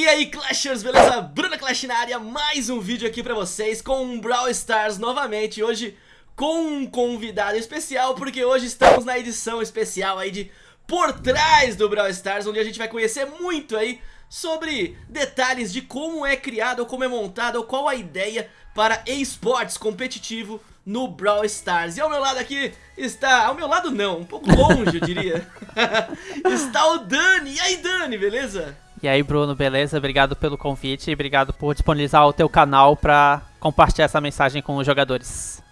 E aí Clashers, beleza? Bruna Clash na área, mais um vídeo aqui pra vocês com um Brawl Stars novamente Hoje com um convidado especial, porque hoje estamos na edição especial aí de Por Trás do Brawl Stars Onde a gente vai conhecer muito aí sobre detalhes de como é criado, ou como é montado, ou qual a ideia para esportes competitivo no Brawl Stars E ao meu lado aqui está, ao meu lado não, um pouco longe eu diria Está o Dani, e aí Dani, beleza? E aí, Bruno, beleza? Obrigado pelo convite e obrigado por disponibilizar o teu canal para compartilhar essa mensagem com os jogadores.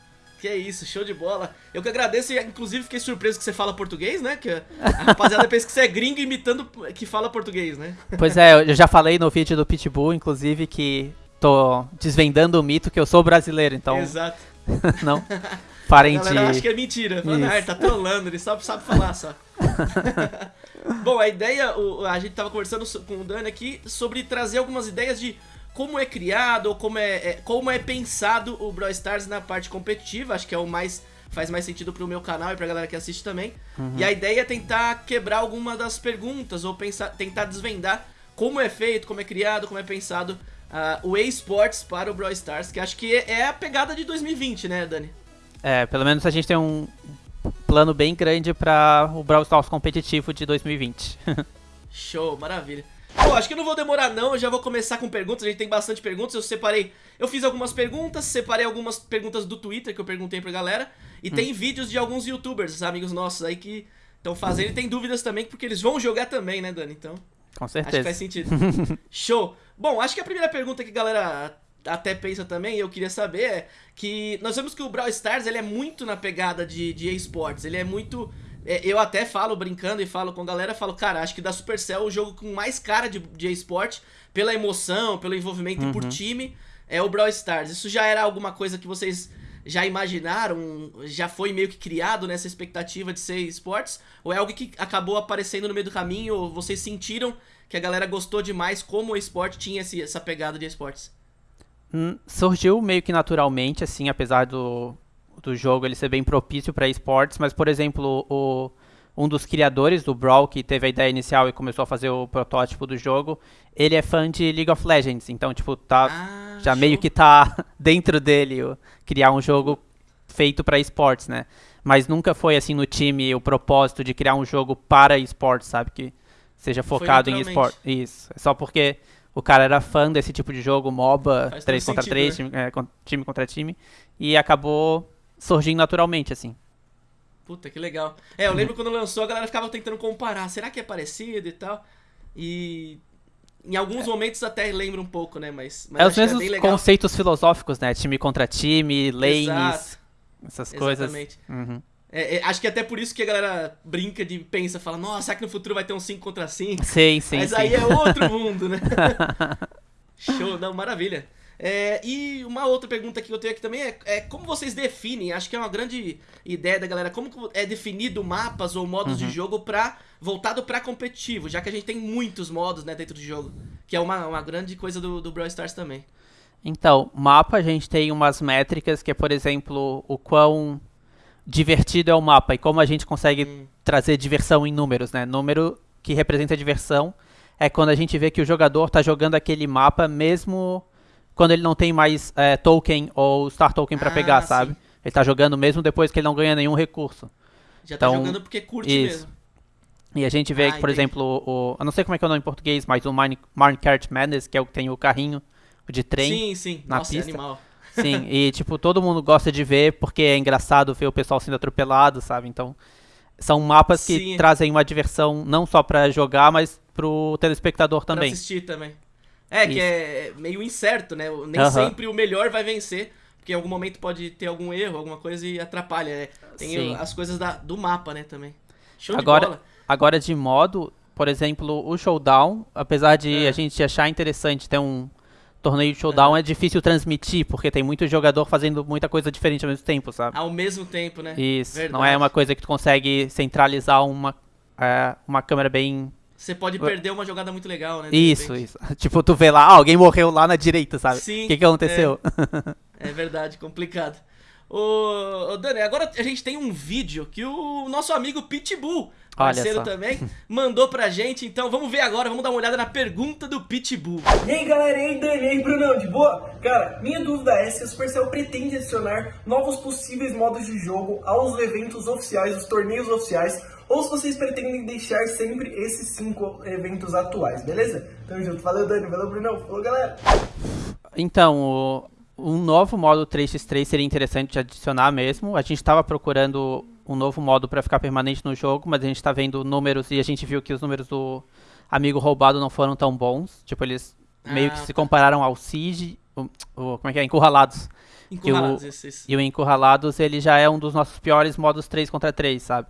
Que é isso, show de bola. Eu que agradeço e inclusive fiquei surpreso que você fala português, né? Que a rapaziada pensa que você é gringo imitando que fala português, né? Pois é, eu já falei no vídeo do Pitbull, inclusive, que tô desvendando o mito que eu sou brasileiro, então... Exato. não parem de... acho que é mentira. Mano, ah, tá trolando, ele só sabe falar só. Bom, a ideia, a gente tava conversando com o Dani aqui sobre trazer algumas ideias de como é criado ou como é, é, como é pensado o Brawl Stars na parte competitiva, acho que é o mais faz mais sentido pro meu canal e pra galera que assiste também. Uhum. E a ideia é tentar quebrar alguma das perguntas ou pensar, tentar desvendar como é feito, como é criado, como é pensado uh, o eSports para o Brawl Stars, que acho que é a pegada de 2020, né, Dani? É, pelo menos a gente tem um, plano bem grande para o Brawl Stars competitivo de 2020. Show, maravilha. Bom, acho que eu não vou demorar não, eu já vou começar com perguntas, a gente tem bastante perguntas, eu separei, eu fiz algumas perguntas, separei algumas perguntas do Twitter que eu perguntei pra galera, e hum. tem vídeos de alguns youtubers, amigos nossos aí que estão fazendo, e tem dúvidas também, porque eles vão jogar também, né Dani, então... Com certeza. Acho que faz sentido. Show. Bom, acho que a primeira pergunta que a galera até pensa também, eu queria saber, é que nós vemos que o Brawl Stars ele é muito na pegada de, de esportes, ele é muito... É, eu até falo, brincando e falo com a galera, falo, cara, acho que da Supercell o jogo com mais cara de, de esporte, pela emoção, pelo envolvimento uhum. e por time, é o Brawl Stars. Isso já era alguma coisa que vocês já imaginaram, já foi meio que criado nessa expectativa de ser esportes? Ou é algo que acabou aparecendo no meio do caminho, ou vocês sentiram que a galera gostou demais como o esporte tinha esse, essa pegada de esportes? Hum, surgiu meio que naturalmente, assim, apesar do, do jogo ele ser bem propício para esportes, mas, por exemplo, o, um dos criadores do Brawl, que teve a ideia inicial e começou a fazer o protótipo do jogo, ele é fã de League of Legends, então, tipo, tá, ah, já show. meio que tá dentro dele o, criar um jogo feito para esportes, né? Mas nunca foi, assim, no time o propósito de criar um jogo para esportes, sabe? Que seja focado em esportes. Isso, é só porque o cara era fã desse tipo de jogo, MOBA, Faz 3 contra sentido, 3, né? time, é, time contra time, e acabou surgindo naturalmente, assim. Puta, que legal. É, eu lembro quando lançou, a galera ficava tentando comparar, será que é parecido e tal? E em alguns é. momentos até lembra um pouco, né, mas... mas é os mesmos é conceitos filosóficos, né, time contra time, lanes, Exato. essas coisas. Exatamente. Uhum. É, é, acho que até por isso que a galera brinca de pensa, fala, nossa, será que no futuro vai ter um 5 contra 5? Sim, sim. Mas sim. aí é outro mundo, né? Show, não, maravilha. É, e uma outra pergunta que eu tenho aqui também é, é, como vocês definem, acho que é uma grande ideia da galera, como é definido mapas ou modos uhum. de jogo pra, voltado para competitivo, já que a gente tem muitos modos né, dentro do jogo, que é uma, uma grande coisa do, do Brawl Stars também. Então, mapa a gente tem umas métricas que é, por exemplo, o quão divertido é o mapa e como a gente consegue hum. trazer diversão em números, né? Número que representa diversão é quando a gente vê que o jogador está jogando aquele mapa mesmo quando ele não tem mais é, token ou star token para ah, pegar, sim. sabe? Ele está jogando mesmo depois que ele não ganha nenhum recurso. Já tá então, tá jogando porque curte isso. mesmo. E a gente vê ah, que, por entendi. exemplo, o, eu não sei como é que é o nome em português, mas o Minecart Madness, que é o que tem o carrinho de trem sim, sim. na Nossa, é pista. É animal. Sim, e tipo, todo mundo gosta de ver porque é engraçado ver o pessoal sendo atropelado, sabe? Então, são mapas que Sim. trazem uma diversão não só para jogar, mas pro telespectador também. Pra assistir também. É, Isso. que é meio incerto, né? Nem uh -huh. sempre o melhor vai vencer, porque em algum momento pode ter algum erro, alguma coisa e atrapalha, né? Tem Sim. as coisas da, do mapa, né, também. Show agora, de bola. Agora de modo, por exemplo, o Showdown, apesar de é. a gente achar interessante ter um torneio de showdown é. é difícil transmitir, porque tem muito jogador fazendo muita coisa diferente ao mesmo tempo, sabe? Ao mesmo tempo, né? Isso. Verdade. Não é uma coisa que tu consegue centralizar uma, é, uma câmera bem. Você pode perder uma jogada muito legal, né? Isso, isso. Tipo, tu vê lá, ah, alguém morreu lá na direita, sabe? Sim. O que, que aconteceu? É, é verdade, complicado. Ô, Dani, agora a gente tem um vídeo que o nosso amigo Pitbull parceiro também, mandou pra gente. Então vamos ver agora, vamos dar uma olhada na pergunta do Pitbull. E aí galera, e aí Dani, e aí Brunão, de boa? Cara, minha dúvida é se a Supercell pretende adicionar novos possíveis modos de jogo aos eventos oficiais, os torneios oficiais, ou se vocês pretendem deixar sempre esses cinco eventos atuais, beleza? Tamo junto, valeu Dani, valeu Brunão, falou galera! Então, o, um novo modo 3x3 seria interessante de adicionar mesmo. A gente estava procurando um novo modo para ficar permanente no jogo, mas a gente está vendo números e a gente viu que os números do amigo roubado não foram tão bons. Tipo, eles ah, meio que tá. se compararam ao Siege, o, o, como é que é? Encurralados. Encurralados, o, isso, isso. E o Encurralados, ele já é um dos nossos piores modos 3 contra 3, sabe?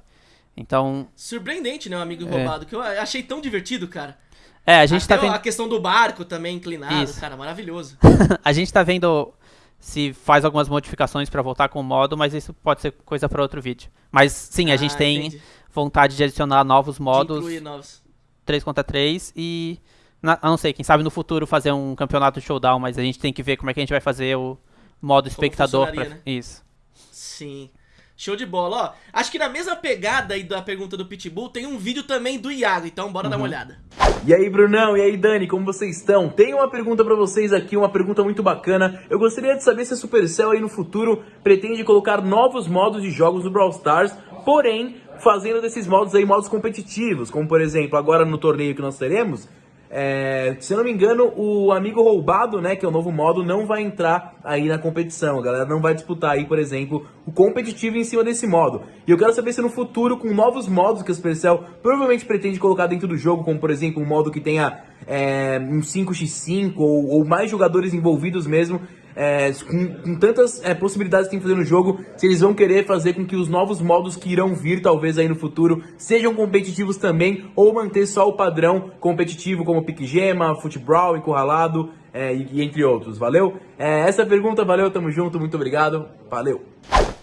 Então... Surpreendente, né, o amigo é. roubado, que eu achei tão divertido, cara. É, a gente Até tá vendo... a questão do barco também inclinado, isso. cara, maravilhoso. a gente tá vendo se faz algumas modificações para voltar com o modo, mas isso pode ser coisa para outro vídeo. Mas sim, a ah, gente tem entendi. vontade de adicionar novos modos. De novos. 3 contra 3 e. Na, não sei, quem sabe no futuro fazer um campeonato showdown, mas a gente tem que ver como é que a gente vai fazer o modo espectador. Pra... Né? Isso. Sim. Show de bola, ó. Acho que na mesma pegada aí da pergunta do Pitbull tem um vídeo também do Iago, então bora uhum. dar uma uhum. olhada. E aí, Brunão, e aí, Dani, como vocês estão? Tenho uma pergunta pra vocês aqui, uma pergunta muito bacana. Eu gostaria de saber se a Supercell aí no futuro pretende colocar novos modos de jogos do Brawl Stars, porém, fazendo desses modos aí modos competitivos, como por exemplo, agora no torneio que nós teremos, é, se eu não me engano, o amigo roubado, né, que é o novo modo, não vai entrar aí na competição. A galera não vai disputar aí, por exemplo, o competitivo em cima desse modo. E eu quero saber se no futuro, com novos modos que a Supercell provavelmente pretende colocar dentro do jogo, como por exemplo um modo que tenha é, um 5x5 ou, ou mais jogadores envolvidos mesmo, é, com, com, tantas é, possibilidades que tem que fazer no jogo, se eles vão querer fazer com que os novos modos que irão vir, talvez aí no futuro, sejam competitivos também, ou manter só o padrão competitivo, como Pique Gema, Futebral, Encurralado, é, e, entre outros, valeu? É, essa pergunta, valeu, tamo junto, muito obrigado, valeu!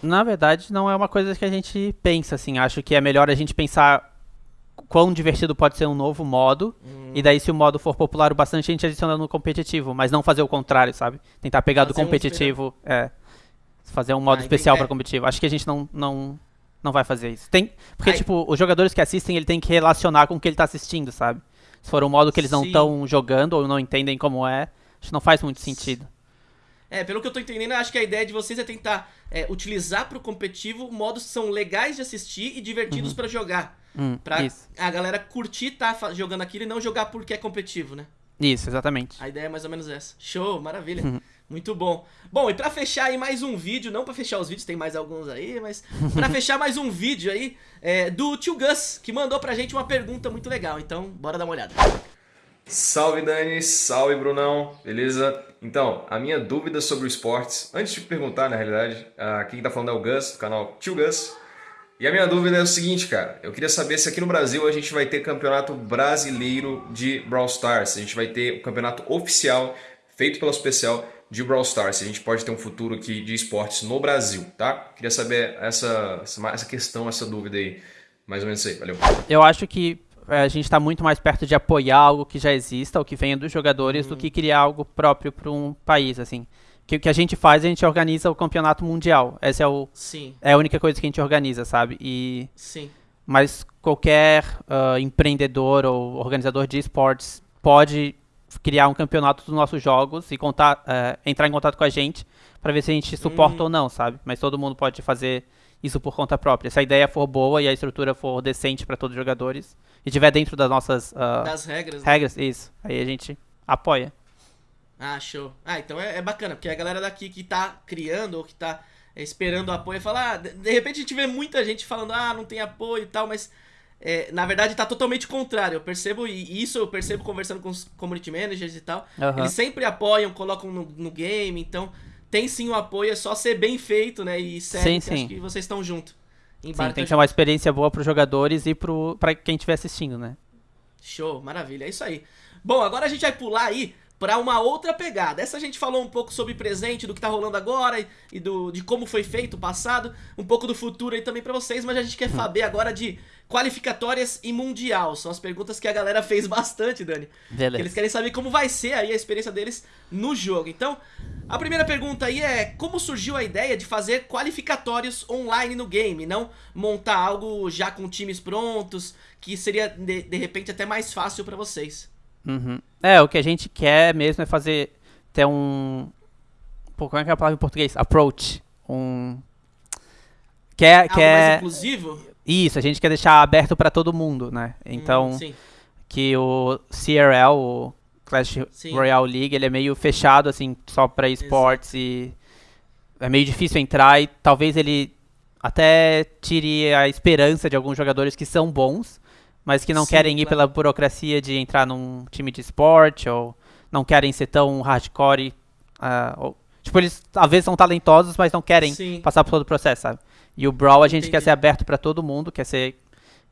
Na verdade, não é uma coisa que a gente pensa, assim, acho que é melhor a gente pensar quão divertido pode ser um novo modo. Hum. E daí, se o modo for popular o bastante, a gente adiciona no competitivo. Mas não fazer o contrário, sabe? Tentar pegar fazer do competitivo. Um é. Fazer um modo ah, especial para competitivo. Acho que a gente não, não, não vai fazer isso. Tem, porque, Ai. tipo, os jogadores que assistem, ele tem que relacionar com o que ele tá assistindo, sabe? Se for um modo que eles não estão jogando ou não entendem como é, acho que não faz muito sentido. É, pelo que eu tô entendendo, acho que a ideia de vocês é tentar é, utilizar pro competitivo modos que são legais de assistir e divertidos uhum. para jogar. Hum, pra isso. a galera curtir tá jogando aquilo e não jogar porque é competitivo, né? Isso, exatamente. A ideia é mais ou menos essa. Show, maravilha. Uhum. Muito bom. Bom, e pra fechar aí mais um vídeo, não pra fechar os vídeos, tem mais alguns aí, mas pra fechar mais um vídeo aí é, do tio Gus, que mandou pra gente uma pergunta muito legal. Então, bora dar uma olhada. Salve Dani, salve Brunão, beleza? Então, a minha dúvida sobre o esportes, antes de perguntar na realidade, uh, quem tá falando é o Gus, do canal Tio Gus. E a minha dúvida é o seguinte, cara, eu queria saber se aqui no Brasil a gente vai ter campeonato brasileiro de Brawl Stars, se a gente vai ter o campeonato oficial feito pela Special de Brawl Stars, se a gente pode ter um futuro aqui de esportes no Brasil, tá? Queria saber essa, essa questão, essa dúvida aí, mais ou menos isso aí, valeu. Eu acho que é, a gente está muito mais perto de apoiar algo que já exista, ou que venha dos jogadores, uhum. do que criar algo próprio para um país, assim. Que o que a gente faz, a gente organiza o campeonato mundial. Essa é, o, Sim. é a única coisa que a gente organiza, sabe? E, Sim. Mas qualquer uh, empreendedor ou organizador de esportes pode criar um campeonato dos nossos jogos e contar, uh, entrar em contato com a gente para ver se a gente suporta uhum. ou não, sabe? Mas todo mundo pode fazer isso por conta própria. Se a ideia for boa e a estrutura for decente para todos os jogadores e tiver dentro das nossas uh, das regras, né? regras, isso. Aí a gente apoia. Ah, show. Ah, então é, é, bacana, porque a galera daqui que tá criando ou que tá esperando apoio fala, ah, de, repente a gente vê muita gente falando, ah, não tem apoio e tal, mas é, na verdade tá totalmente contrário. Eu percebo, e isso eu percebo conversando com os community managers e tal. Uhum. Eles sempre apoiam, colocam no, no game, então tem sim o apoio, é só ser bem feito, né? E sério, sim, sim. acho que vocês estão junto. Sim, tem que ser uma experiência boa para os jogadores e para quem estiver assistindo, né? Show, maravilha, é isso aí. Bom, agora a gente vai pular aí para uma outra pegada. Essa a gente falou um pouco sobre presente, do que tá rolando agora e, e do, de como foi feito o passado, um pouco do futuro aí também para vocês, mas a gente quer saber agora de qualificatórias e mundial. São as perguntas que a galera fez bastante, Dani. Beleza. Eles querem saber como vai ser aí a experiência deles no jogo. Então, a primeira pergunta aí é como surgiu a ideia de fazer qualificatórios online no game, não montar algo já com times prontos, que seria de, de repente até mais fácil para vocês. Uhum. É, o que a gente quer mesmo é fazer. ter um. Pô, como é que é a palavra em português? Approach. Um. Quer. Algo quer... mais inclusivo? Isso, a gente quer deixar aberto pra todo mundo, né? Então, Hum, que o CRL, o Clash Sim. Royale League, ele é meio fechado, assim, só pra esportes e é meio difícil entrar e talvez ele até tire a esperança de alguns jogadores que são bons, mas que não Sim, querem ir claro. pela burocracia de entrar num time de esporte ou não querem ser tão hardcore. ah, ou- tipo, eles às vezes são talentosos, mas não querem Sim. passar por todo o processo, sabe? E o Brawl a gente quer Entendi. ser aberto pra todo mundo, quer ser.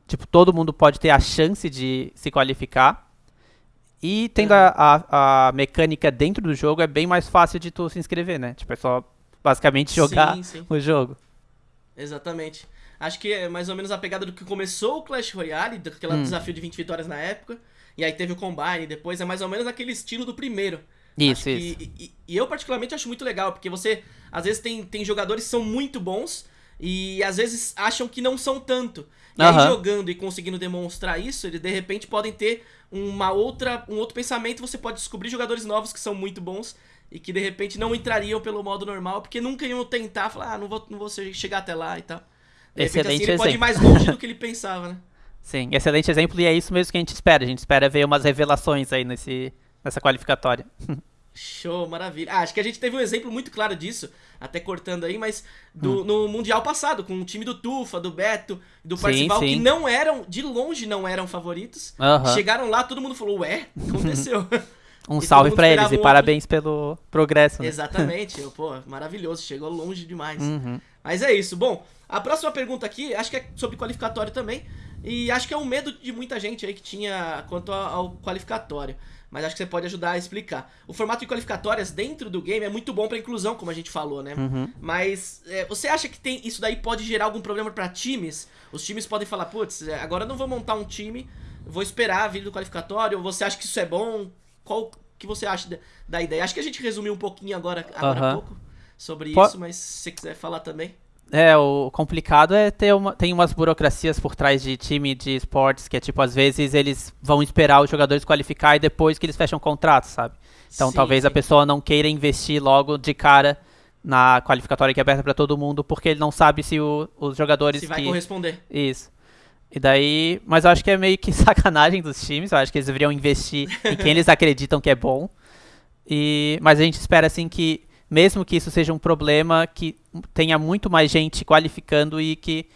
Tipo, todo mundo pode ter a chance de se qualificar. E tendo Uhum. a, a, a mecânica dentro do jogo, é bem mais fácil de tu se inscrever, né? Tipo, é só basicamente jogar Sim, sim. o jogo. Exatamente. Acho que é mais ou menos a pegada do que começou o Clash Royale, daquele Hum. desafio de 20 vitórias na época. E aí teve o Combine depois, é mais ou menos aquele estilo do primeiro. Isso, isso. e, e eu particularmente acho muito legal, porque você, às vezes, tem, tem jogadores que são muito bons e às vezes acham que não são tanto. E aí, Aham. jogando e conseguindo demonstrar isso, eles de repente podem ter uma outra, um outro pensamento. Você pode descobrir jogadores novos que são muito bons e que de repente não entrariam pelo modo normal, porque nunca iam tentar falar, ah, não vou, não vou che- chegar até lá e tal. Excelente assim, ele pode ir mais longe do que ele pensava, né? Sim, excelente exemplo e é isso mesmo que a gente espera. A gente espera ver umas revelações aí nesse, nessa qualificatória. Show, maravilha. Ah, acho que a gente teve um exemplo muito claro disso, até cortando aí, mas do, Hum. no Mundial passado, com o time do Tufa, do Beto, do Sim, Parcival, que não eram, de longe não eram favoritos. Aham. Chegaram lá, todo mundo falou, ué, aconteceu? Um todo salve pra eles e um parabéns pelo progresso, né? Exatamente, pô, maravilhoso, chegou longe demais. Uhum. Mas é isso. Bom, a próxima pergunta aqui, acho que é sobre qualificatório também. E acho que é um medo de muita gente aí que tinha quanto ao qualificatório. Mas acho que você pode ajudar a explicar. O formato de qualificatórias dentro do game é muito bom pra inclusão, como a gente falou, né? Uhum. Mas é, você acha que tem isso daí pode gerar algum problema pra times? Os times podem falar, putz, é, agora eu não vou montar um time, vou esperar a vida do qualificatório. Você acha que isso é bom? Qual que você acha da, da ideia? Acho que a gente resumiu um pouquinho agora, agora há pouco sobre Po- isso, mas se você quiser falar também. É, o complicado é ter uma, tem umas burocracias por trás de time de esportes que é tipo, às vezes eles vão esperar os jogadores qualificar e depois que eles fecham contrato, sabe? Então Sim, talvez a sim. pessoa não queira investir logo de cara na qualificatória que é aberta pra todo mundo porque ele não sabe se o- os jogadores Se vai que corresponder. isso. E daí, mas eu acho que é meio que sacanagem dos times, eu acho que eles deveriam investir em quem eles acreditam que é bom. E mas a gente espera assim que mesmo que isso seja um problema, que tenha muito mais gente qualificando e que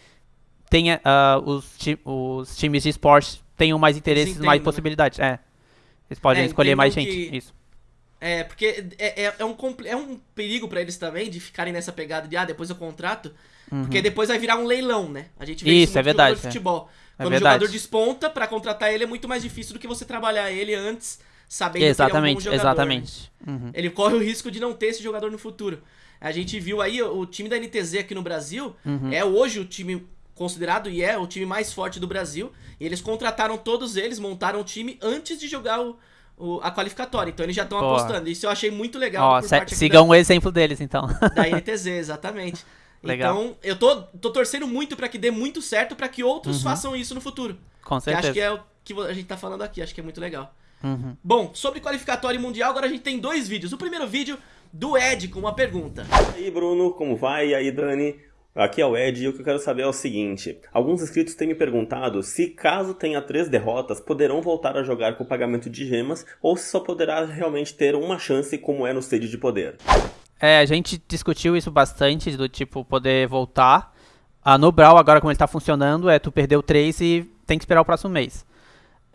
tenha ah, os, ti- os times de esporte tenham mais interesses, entendam, mais né? possibilidades. É. Eles podem É, escolher mais gente. que- Isso. É, porque é, é, é um, é um perigo pra eles também de ficarem nessa pegada de, ah, depois eu contrato. Porque depois vai virar um leilão, né? A gente vê Uhum. Isso, isso, é no verdade, de é. futebol. É Quando o jogador desponta, pra contratar ele é muito mais difícil do que você trabalhar ele antes, sabendo Exatamente, que ele é um bom jogador. né? exatamente. Uhum. Ele corre o risco de não ter esse jogador no futuro. A gente viu aí o time da NTZ aqui no Brasil, Uhum. é hoje o time considerado e é o time mais forte do Brasil. E eles contrataram todos eles, montaram o time antes de jogar o, o- a qualificatória. Então eles já estão apostando. Isso eu achei muito legal. Ó, por se- sigam o exemplo deles então. da, da NTZ, exatamente. Legal. Então, eu tô, tô torcendo muito pra que dê muito certo pra que outros façam isso no futuro. Com Que acho certeza. que é o que a gente tá falando aqui, acho que é muito legal. Uhum. Bom, sobre qualificatório mundial, agora a gente tem dois vídeos. O primeiro vídeo do Ed com uma pergunta. E aí, Bruno, como vai? E aí, Dani? Aqui é o Ed e o que eu quero saber é o seguinte: alguns inscritos têm me perguntado se, caso tenha três derrotas, poderão voltar a jogar com pagamento de gemas ou se só poderá realmente ter uma chance, como é no stage de poder. É, a gente discutiu isso bastante, do tipo, poder voltar. Ah, no Brawl, agora como ele tá funcionando, é tu perdeu 3 e tem que esperar o próximo mês.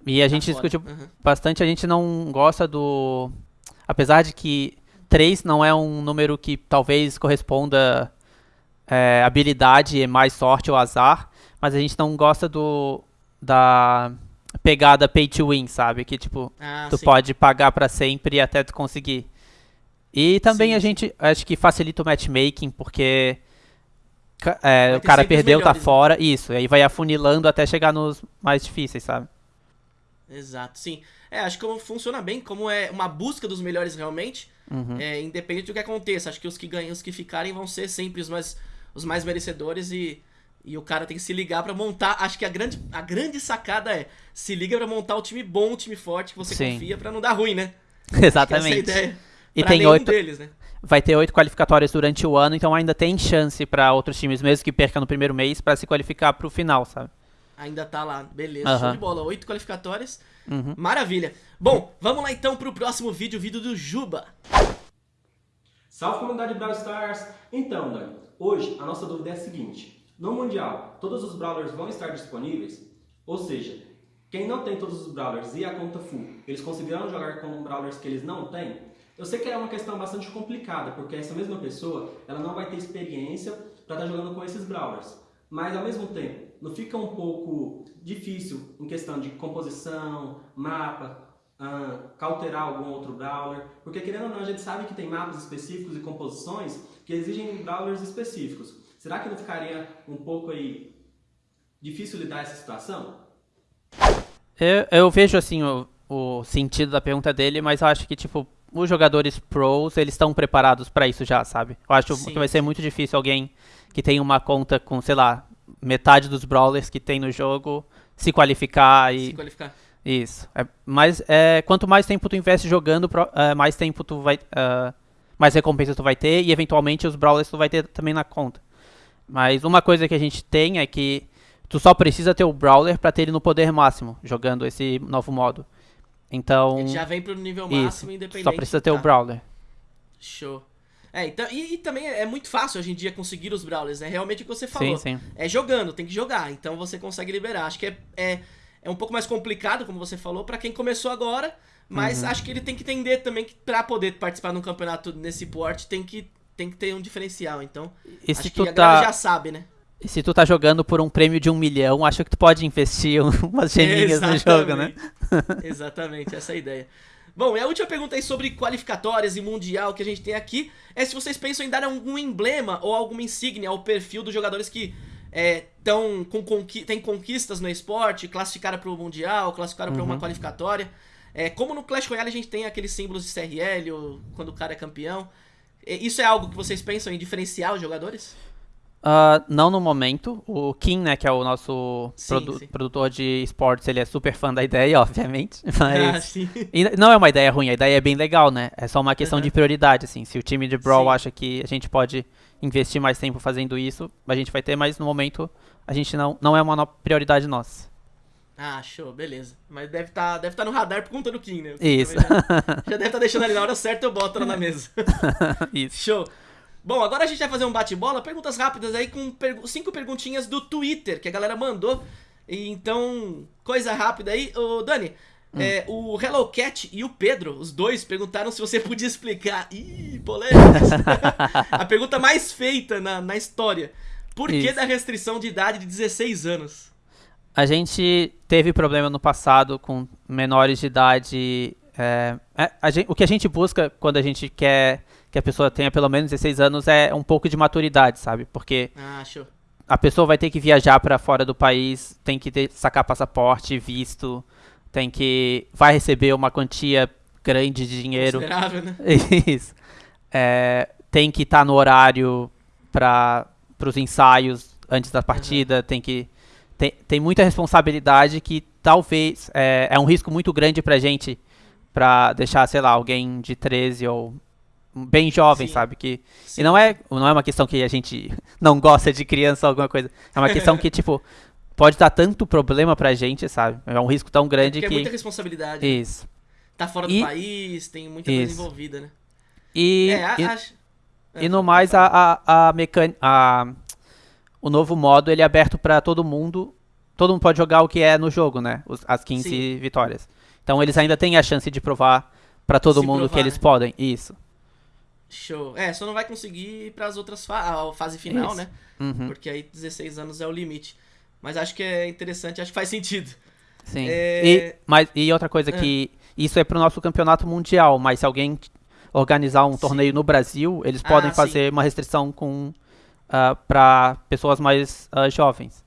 E a gente Tá fora. discutiu Uhum. bastante, a gente não gosta do... Apesar de que 3 não é um número que talvez corresponda é, habilidade, é mais sorte ou azar, mas a gente não gosta do... da pegada pay to win, sabe? Que tipo, Ah, tu sim. pode pagar pra sempre até tu conseguir. E também Sim, a gente acho que facilita o matchmaking, porque é, o cara perdeu, tá né? fora, isso. E aí vai afunilando até chegar nos mais difíceis, sabe? Exato, sim. É, acho que funciona bem, como é uma busca dos melhores realmente, Uhum. é, independente do que aconteça. Acho que os que ganham, os que ficarem vão ser sempre os mais, os mais merecedores e, e o cara tem que se ligar pra montar. Acho que a grande, a grande sacada é se liga pra montar um time bom, um time forte que você Sim. confia pra não dar ruim, né? Exatamente. Essa é a ideia. E pra tem oito, deles, né? vai ter oito qualificatórias durante o ano, então ainda tem chance pra outros times, mesmo que percam no primeiro mês, pra se qualificar pro final, sabe? Ainda tá lá, beleza, show Aham. de bola. Oito qualificatórias, Uhum. maravilha. Bom, vamos lá então pro próximo vídeo, o vídeo do Juba. Salve comunidade Brawl Stars! Então, Dani, hoje a nossa dúvida é a seguinte: no Mundial, todos os Brawlers vão estar disponíveis? Ou seja, quem não tem todos os Brawlers e a conta full, eles conseguirão jogar com Brawlers que eles não têm? Eu sei que é uma questão bastante complicada, porque essa mesma pessoa ela não vai ter experiência para estar jogando com esses Brawlers. Mas ao mesmo tempo, não fica um pouco difícil em questão de composição, mapa, ah, cauterar algum outro brawler, porque querendo ou não, a gente sabe que tem mapas específicos e composições que exigem brawlers específicos. Será que não ficaria um pouco aí difícil lidar essa situação? Eu, eu vejo assim o, o sentido da pergunta dele, mas eu acho que tipo os jogadores pros eles estão preparados pra isso já, sabe? Eu acho Sim, que vai ser muito difícil alguém que tem uma conta com, sei lá, metade dos brawlers que tem no jogo se qualificar e Se qualificar. Isso. É, mas é, quanto mais tempo tu investe jogando, pro- é, mais tempo tu vai, ah, mais recompensa tu vai ter e eventualmente os brawlers tu vai ter também na conta. Mas uma coisa que a gente tem é que tu só precisa ter o brawler pra ter ele no poder máximo jogando esse novo modo. Então, Ele já vem pro nível isso. máximo, independente. Só precisa ter tá. o brawler. Show. É, então, e, e também é muito fácil hoje em dia conseguir os Brawlers, é realmente o que você falou. Sim, sim. É jogando, tem que jogar, então você consegue liberar. Acho que é, é, é um pouco mais complicado, como você falou, pra quem começou agora, mas Uhum. acho que ele tem que entender também que pra poder participar de um campeonato nesse porte tem que, tem que ter um diferencial. Então, E acho que a tá já sabe, né? e se tu tá jogando por um prêmio de um milhão, acho que tu pode investir umas geminhas no jogo, né? Exatamente, essa é a ideia. Bom, e a última pergunta aí sobre qualificatórias e mundial que a gente tem aqui é se vocês pensam em dar algum emblema ou alguma insígnia ao perfil dos jogadores que estão com conqui têm conquistas no esporte, classificaram para o mundial, classificaram para uma qualificatória. É, como no Clash Royale a gente tem aqueles símbolos de CRL ou quando o cara é campeão. É, Isso é algo que vocês pensam em diferenciar os jogadores? Ah, não no momento. O Kim, né, que é o nosso Sim, produ- sim. produtor de esportes, ele é super fã da ideia, obviamente. Ah, Mas. sim. E não é uma ideia ruim, a ideia é bem legal, né? É só uma questão Uhum. de prioridade, assim. Se o time de Brawl Sim. acha que a gente pode investir mais tempo fazendo isso, a gente vai ter, mas no momento a gente não, não é uma prioridade nossa. Ah, show, beleza. Mas deve estar deve tá no radar por conta do Kim, né? Isso. Já, já deve estar deixando ali na hora certa, eu boto ela na mesa. Isso. Show. Bom, agora a gente vai fazer um bate-bola, perguntas rápidas aí com pergu- cinco perguntinhas do Twitter que a galera mandou. Então, coisa rápida aí. Ô, Dani, Hum. é, o Hello Cat e o Pedro, os dois, perguntaram se você podia explicar. Ih, polêmicas. a pergunta mais feita na, na história. Por que Isso. da restrição de idade de 16 anos? A gente teve problema no passado com menores de idade. é, é, a gen- o que a gente busca quando a gente quer que a pessoa tenha pelo menos 16 anos é um pouco de maturidade, sabe? Porque Ah, a pessoa vai ter que viajar para fora do país, tem que ter, sacar passaporte, visto, tem que vai receber uma quantia grande de dinheiro. Considerável, né? Isso. É, tem que estar no horário para os ensaios antes da partida, tem que tem, tem muita responsabilidade que talvez é, é um risco muito grande pra gente pra deixar, sei lá, alguém de 13 ou bem jovem, Sim. sabe? Que, Sim. e não é, não é uma questão que a gente não gosta de criança ou alguma coisa. É uma questão que, tipo, pode dar tanto problema pra gente, sabe? É um risco tão grande Porque é que. muita responsabilidade. né? Isso. Tá fora do E- país, tem muita Isso. coisa envolvida, né? E, é, a, e- E no mais, a, a, a, mecan... a o novo modo ele é aberto pra todo mundo. Todo mundo pode jogar o que é no jogo, né? As 15 Sim. vitórias. Então eles ainda têm a chance de provar pra todo Se mundo provar, que eles né? podem. Isso. Show. É, só não vai conseguir ir pras outras fa a fase final, Isso. né? Uhum. Porque aí 16 anos é o limite. Mas acho que é interessante, acho que faz sentido. Sim. É- E, mas, e outra coisa Ah. que isso é pro nosso campeonato mundial, mas se alguém organizar um Sim. torneio no Brasil, eles Ah, podem sim. fazer uma restrição com para pessoas mais ah, jovens.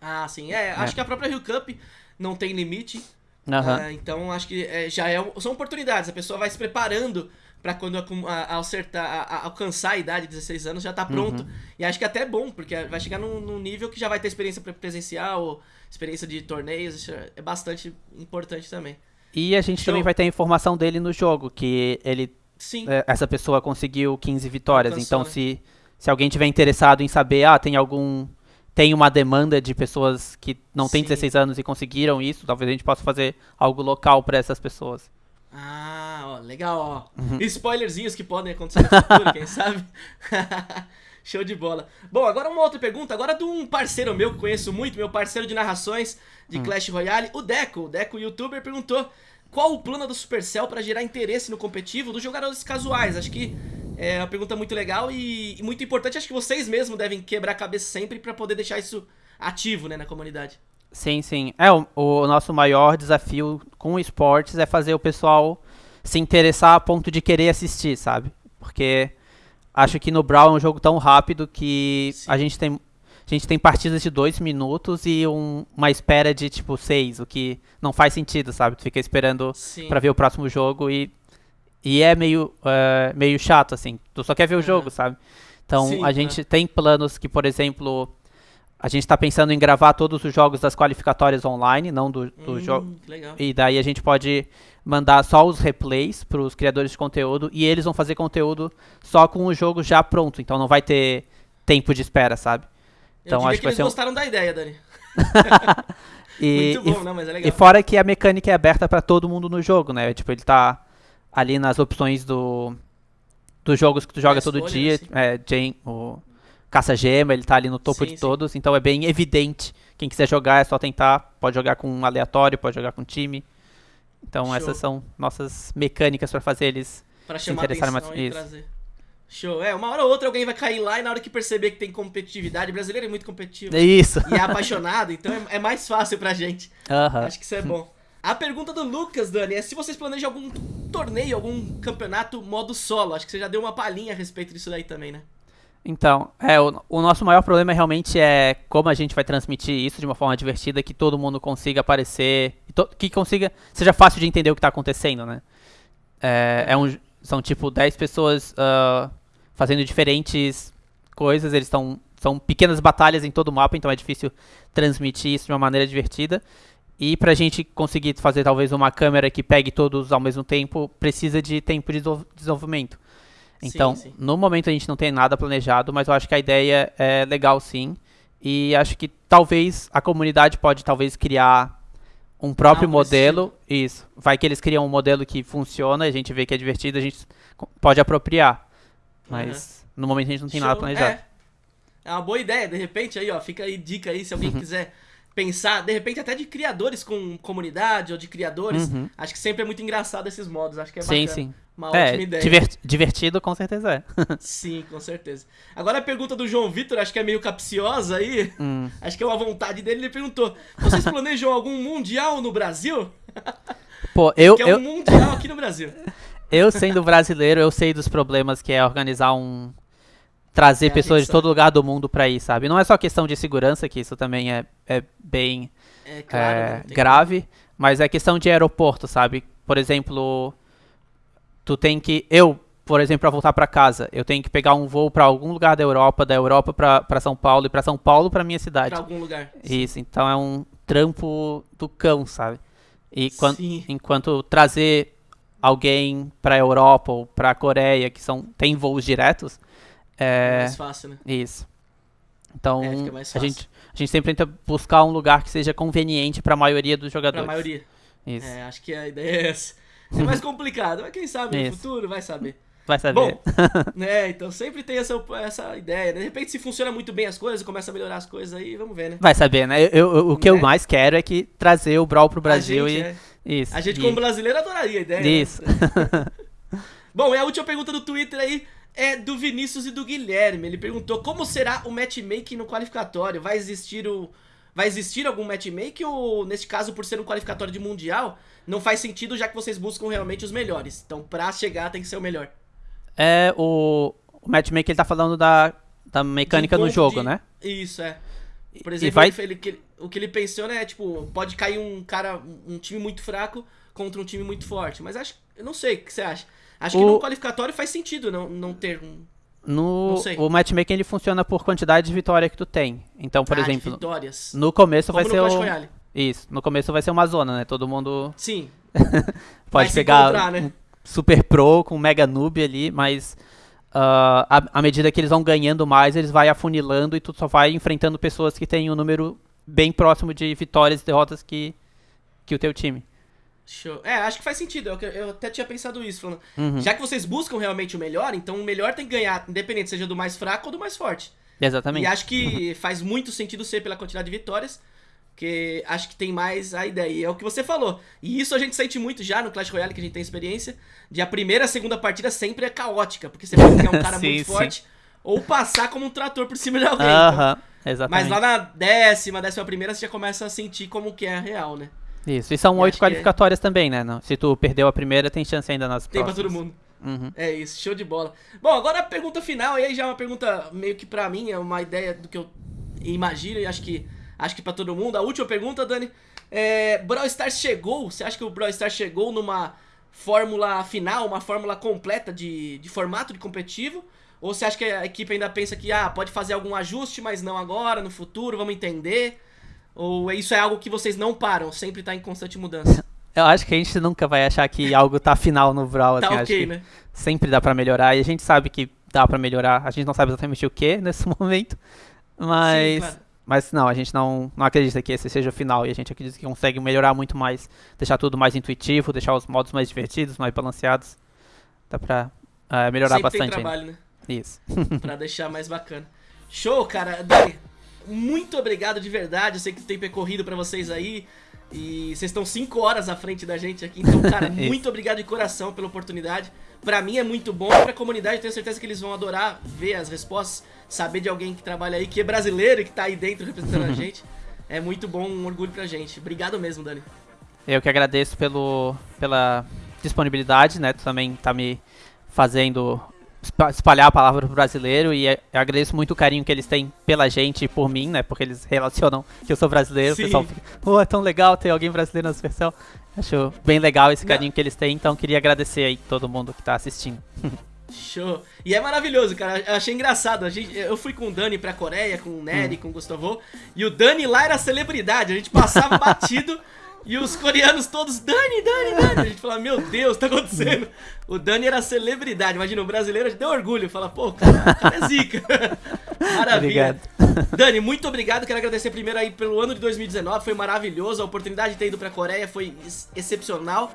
Ah, sim. É, acho que a própria Rio Cup não tem limite. Aham. Ah, então acho que é, já é, são oportunidades. A pessoa vai se preparando pra quando a- a- acertar, a- alcançar a idade de 16 anos já tá pronto. Uhum. E acho que até é bom, porque vai chegar num, num nível que já vai ter experiência pre- presencial, experiência de torneios. Isso é bastante importante também. E a gente Show. também vai ter a informação dele no jogo, que ele Sim. é, essa pessoa conseguiu 15 vitórias. Alcançou, então, né? se, se alguém tiver interessado em saber, ah, tem algum. Tem uma demanda de pessoas que não têm Sim. 16 anos e conseguiram isso, talvez a gente possa fazer algo local para essas pessoas. Ah, ó, legal, ó. Uhum. Spoilerzinhos que podem acontecer no futuro, quem sabe? Show de bola. Bom, agora uma outra pergunta, agora de um parceiro meu que conheço muito, meu parceiro de narrações de Hum. Clash Royale, o Deco. O Deco, youtuber, perguntou qual o plano do Supercell para gerar interesse no competitivo dos jogadores casuais. Acho que é uma pergunta muito legal e, e muito importante. Acho que vocês mesmos devem quebrar a cabeça sempre para poder deixar isso ativo, né, na comunidade. Sim, sim. É, o, o nosso maior desafio com esportes é fazer o pessoal se interessar a ponto de querer assistir, sabe? Porque acho que no Brawl é um jogo tão rápido que Sim. a gente tem. A gente tem partidas de dois minutos e um- uma espera de tipo seis, o que não faz sentido, sabe? Tu fica esperando pra ver o próximo jogo e, e é meio, é, meio chato, assim. Tu só quer ver o jogo, sabe? Então Sim, a gente tem planos que, por exemplo, a gente tá pensando em gravar todos os jogos das qualificatórias online, não do, do Hum, jogo. E daí a gente pode mandar só os replays para os criadores de conteúdo e eles vão fazer conteúdo só com o jogo já pronto. Então não vai ter tempo de espera, sabe? Eu Então diria acho que que eles um... gostaram da ideia, Dani. e, Muito e bom, não, mas é legal. E fora que a mecânica é aberta pra todo mundo no jogo, né? Tipo, ele tá ali nas opções do dos jogos que tu joga É, todo escolha, dia, assim. é, Jane, o caça-gema, ele tá ali no topo Sim, de sim. todos, então é bem evidente. Quem quiser jogar é só tentar, pode jogar com um aleatório, pode jogar com time. Então Show. essas são nossas mecânicas pra fazer eles. Pra se chamar interessarem mais- e isso. trazer. Show. É, uma hora ou outra alguém vai cair lá e na hora que perceber que tem competitividade, o brasileiro é muito competitivo. É isso. E é apaixonado, então é, é mais fácil pra gente. Aham. Acho que isso é bom. A pergunta do Lucas, Dani, é se vocês planejam algum torneio, algum campeonato modo solo. Acho que você já deu uma palhinha a respeito disso daí também, né? Então, é, o, o nosso maior problema realmente é como a gente vai transmitir isso de uma forma divertida, que todo mundo consiga aparecer, que consiga, seja fácil de entender o que tá acontecendo, né? É, é um, são tipo 10 pessoas ah, fazendo diferentes coisas, eles estão são pequenas batalhas em todo o mapa, então é difícil transmitir isso de uma maneira divertida. E pra gente conseguir fazer talvez uma câmera que pegue todos ao mesmo tempo, precisa de tempo de desenvol- desenvolvimento. Sim, Então, sim. no momento a gente não tem nada planejado, mas eu acho que a ideia é legal sim. E acho que talvez a comunidade pode talvez criar um próprio Algo desse modelo. Isso. Vai que eles criam um modelo que funciona, a gente vê que é divertido, a gente pode apropriar. Mas no momento a gente não tem nada Show. planejado. É. é uma boa ideia, de repente aí, ó, fica aí dica aí se alguém Uhum. quiser pensar, de repente até de criadores com comunidade ou de criadores. Uhum. Acho que sempre é muito engraçado esses modos, acho que é sim, bacana. sim. Uma É, ótima ideia. diver- divertido com certeza é. Sim, com certeza. Agora a pergunta do João Vitor, acho que é meio capciosa aí. Hum. Acho que é uma vontade dele. Ele perguntou: vocês planejam algum mundial no Brasil? Pô, eu, Que é eu, um mundial aqui no Brasil. eu sendo brasileiro, eu sei dos problemas que é organizar um. Trazer É, pessoas de todo lugar do mundo pra ir, sabe? Não é só questão de segurança, que isso também é, é bem É claro. é, né? Grave, mas é questão de aeroporto, sabe? Por exemplo, tu tem que. Eu, por exemplo, pra voltar pra casa, eu tenho que pegar um voo pra algum lugar da Europa, da Europa pra São Paulo e pra São Paulo pra minha cidade. Pra algum lugar. Isso, então é um trampo do cão, sabe? E quan- Sim. enquanto trazer alguém pra Europa ou pra Coreia, que são tem voos diretos, É é mais fácil, né? isso. Então, É, a gente a gente sempre tenta buscar um lugar que seja conveniente pra maioria dos jogadores. maioria. Isso. É, acho que a ideia é essa. É mais complicado, mas quem sabe no Isso. futuro vai saber. Vai saber. Bom, né, então sempre tem essa, essa ideia. né? De repente, se funciona muito bem as coisas, começa a melhorar as coisas aí, vamos ver, né? Vai saber, né? Eu, eu- o que eu Né? mais quero é que trazer o Brawl pro Brasil a gente, e. é. Isso. A gente, e- como brasileiro, adoraria a ideia. né? Isso. Bom, e a última pergunta do Twitter aí é do Vinícius e do Guilherme. Ele perguntou como será o matchmaking no qualificatório? Vai existir o, vai existir algum matchmaking ou, neste caso, por ser um qualificatório de mundial, não faz sentido já que vocês buscam realmente os melhores. Então, pra chegar tem que ser o melhor. É, o, o matchmaking ele tá falando da, da mecânica no jogo, de- né? Isso, é. Por exemplo, vai- ele- ele- o que ele pensou, né, é tipo, pode cair um cara, um time muito fraco contra um time muito forte. Mas acho, eu não sei, o que você acha? Acho que O- no qualificatório faz sentido não, não ter um... No, o matchmaking ele funciona por quantidade de vitória que tu tem. Então, por ah, exemplo, vitórias. no começo Como vai no ser Clash o. Isso, no começo vai ser uma zona, né? Todo mundo Sim. Pode pegar né? um super pro com um mega noob ali, mas ah, à à medida que eles vão ganhando mais, eles vai afunilando e tu só vai enfrentando pessoas que têm um número bem próximo de vitórias e derrotas que, que o teu time. Show. É, acho que faz sentido. Eu, eu até tinha pensado isso. Falando, Uhum. Já que vocês buscam realmente o melhor, então o melhor tem que ganhar, independente seja do mais fraco ou do mais forte. Exatamente. E acho que faz muito sentido ser pela quantidade de vitórias, porque acho que tem mais a ideia. E é o que você falou. E isso a gente sente muito já no Clash Royale, que a gente tem experiência, de a primeira a segunda partida sempre é caótica, porque você pode pegar um cara Sim, muito sim. forte ou passar como um trator por cima de alguém. então. Aham, Mas exatamente. lá na décima, décima primeira, você já começa a sentir como que é a real, né? Isso, e são oito é- qualificatórias também, né? Não, se tu perdeu a primeira, tem chance ainda nas Tem pra próximas. todo mundo. Uhum. É isso, show de bola. Bom, agora a pergunta final, e aí já é uma pergunta meio que pra mim, é uma ideia do que eu imagino e acho que acho que pra todo mundo. A última pergunta, Dani, é, Brawl Stars chegou, você acha que o Brawl Stars chegou numa fórmula final, uma fórmula completa de, de formato de competitivo? Ou você acha que a equipe ainda pensa que ah, pode fazer algum ajuste, mas não agora, no futuro, vamos entender? Ou isso é algo que vocês não param, sempre tá em constante mudança? Eu acho que a gente nunca vai achar que algo tá final no Brawl, Tá assim, acho ok, que né? sempre dá pra melhorar, e a gente sabe que dá pra melhorar, a gente não sabe exatamente o que nesse momento, mas... Sim, claro. Mas não, a gente não, não acredita que esse seja o final, e a gente acredita que consegue melhorar muito mais, deixar tudo mais intuitivo, deixar os modos mais divertidos, mais balanceados, dá pra eh, melhorar Sempre tem bastante ainda. trabalho, né? Isso. pra deixar mais bacana. Show, cara. Dani, muito obrigado de verdade. Eu sei que o tempo é corrido pra vocês aí. E vocês estão 5 horas à frente da gente aqui. Então, cara, muito obrigado de coração pela oportunidade. Pra mim é muito bom. E pra comunidade, eu tenho certeza que eles vão adorar ver as respostas. Saber de alguém que trabalha aí, que é brasileiro e que tá aí dentro representando a gente. É muito bom, um orgulho pra gente. Obrigado mesmo, Dani. Eu que agradeço pelo, pela disponibilidade, né? Tu também tá me fazendo espalhar a palavra pro brasileiro e é- eu agradeço muito o carinho que eles têm pela gente e por mim, né? Porque eles relacionam que eu sou brasileiro, Sim. o pessoal fica, pô, é tão legal ter alguém brasileiro na Supercell. Acho bem legal esse Não. carinho que eles têm, então queria agradecer aí todo mundo que tá assistindo. Show. E é maravilhoso, cara. Eu achei engraçado. A gente, eu fui com o Dani pra Coreia, com o Hum. Nery, com o Gustavo. E o Dani lá era celebridade. A gente passava batido e os coreanos todos, Dani, Dani, Dani. A gente falava, meu Deus, tá acontecendo? O Dani era celebridade. Imagina, o brasileiro a gente deu orgulho. Fala, pô, cara, é zica. Maravilha. Dani, muito obrigado. Quero agradecer primeiro aí pelo ano de 2019. Foi maravilhoso. A oportunidade de ter ido pra Coreia foi ex- excepcional.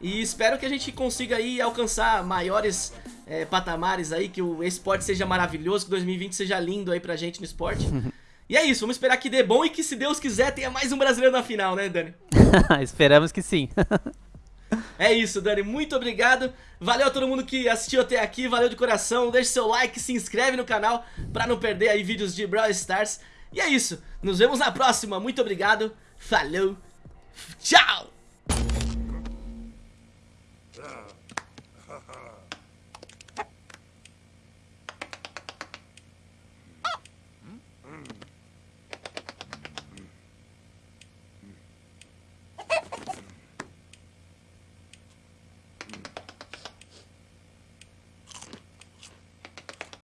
E espero que a gente consiga aí alcançar maiores é, patamares aí, que o esporte seja maravilhoso, que 2020 seja lindo aí pra gente no esporte. E é isso, vamos esperar que dê bom e que, se Deus quiser, tenha mais um brasileiro na final, né, Dani? Esperamos que sim. É isso, Dani. Muito obrigado. Valeu a todo mundo que assistiu até aqui. Valeu de coração. Deixe seu like, se inscreve no canal pra não perder aí vídeos de Brawl Stars. E é isso. Nos vemos na próxima. Muito obrigado. Falou. Tchau.